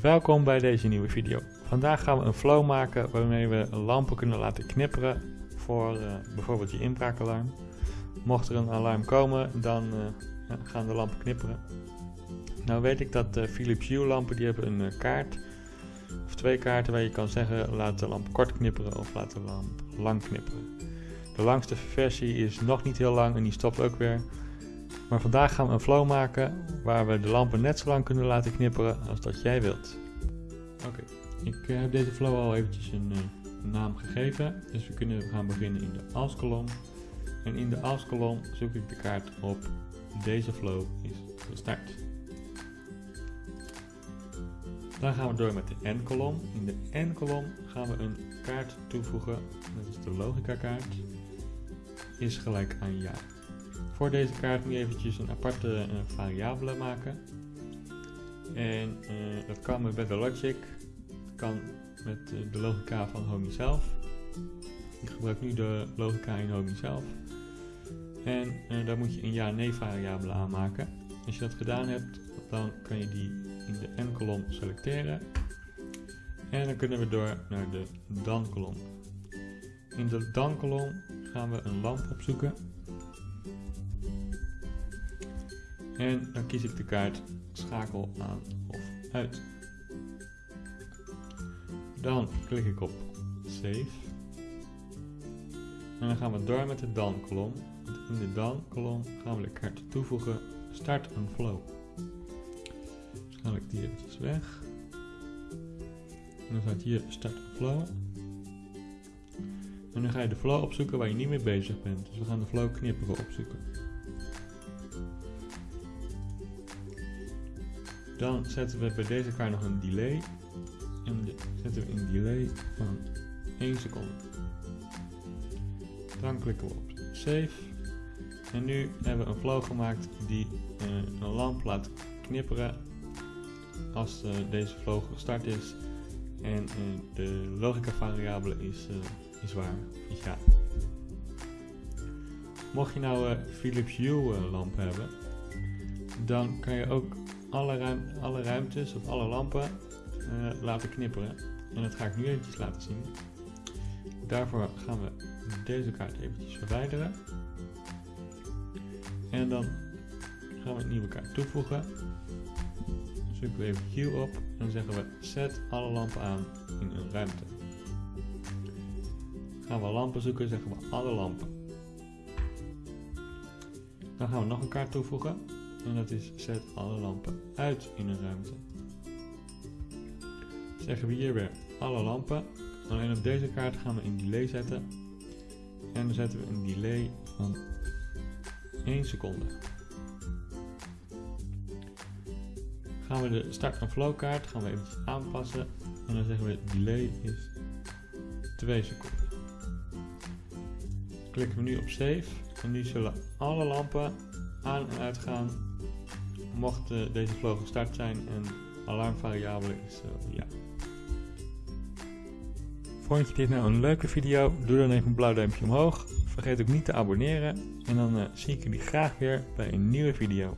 Welkom bij deze nieuwe video. Vandaag gaan we een flow maken waarmee we lampen kunnen laten knipperen voor uh, bijvoorbeeld je inbraakalarm. Mocht er een alarm komen, dan uh, gaan de lampen knipperen. Nou weet ik dat uh, Philips Hue lampen die hebben een kaart of twee kaarten waar je kan zeggen laat de lamp kort knipperen of laat de lamp lang knipperen. De langste versie is nog niet heel lang en die stopt ook weer. Maar vandaag gaan we een flow maken waar we de lampen net zo lang kunnen laten knipperen als dat jij wilt. Oké, ik eh, heb deze flow al eventjes een, uh, naam gegeven. Dus we kunnen gaan beginnen in de als-kolom. En in de als-kolom zoek ik de kaart op deze flow is gestart. Dan gaan we door met de n-kolom. In de n-kolom gaan we een kaart toevoegen. Dat is de logica kaart. Is gelijk aan ja. Voor deze kaart moet je eventjes een aparte uh, variabele maken. En uh, dat kan met Better Logic. Dat kan met uh, de logica van Homey zelf. Ik gebruik nu de logica in Homey zelf. En daar moet je een ja-nee variabele aanmaken. Als je dat gedaan hebt, dan kan je die in de n-kolom selecteren. En dan kunnen we door naar de dan-kolom. In de dan-kolom gaan we een lamp opzoeken. En dan kies ik de kaart schakel aan of uit. Dan klik ik op save. En dan gaan we door met de dan kolom. In de dan kolom gaan we de kaart toevoegen start een flow. Dus haal ik die eventjes weg. En dan staat hier start een flow. En dan ga je de flow opzoeken waar je niet mee bezig bent. Dus we gaan de flow knipperen opzoeken. Dan zetten we bij deze kaart nog een delay. En zetten we een delay van 1 seconde. Dan klikken we op save. En nu hebben we een flow gemaakt die uh, een lamp laat knipperen als uh, deze flow gestart is. En uh, de logica variabele is, is waar, is ja. Mocht je nou Philips Hue lamp hebben, dan kan je ook alle, ruim, alle ruimtes of alle lampen laten knipperen. En dat ga ik nu eventjes laten zien. Daarvoor gaan we deze kaart eventjes verwijderen. En dan gaan we een nieuwe kaart toevoegen. Zoeken we even Q op en zeggen we zet alle lampen aan in een ruimte. Gaan we lampen zoeken, zeggen we alle lampen. Dan gaan we nog een kaart toevoegen. En dat is zet alle lampen uit in een ruimte. Zeggen we hier weer alle lampen. Alleen op deze kaart gaan we een delay zetten. En dan zetten we een delay van 1 seconde. Gaan we de start- en flow kaart gaan we eventjes aanpassen. En dan zeggen we delay is 2 seconden. Klikken we nu op save. En nu zullen alle lampen aan en uitgaan mocht uh, deze flow gestart zijn en alarmvariabele is uh, ja. Vond je dit nou een leuke video? Doe dan even een blauw duimpje omhoog. Vergeet ook niet te abonneren en dan uh, zie ik jullie graag weer bij een nieuwe video.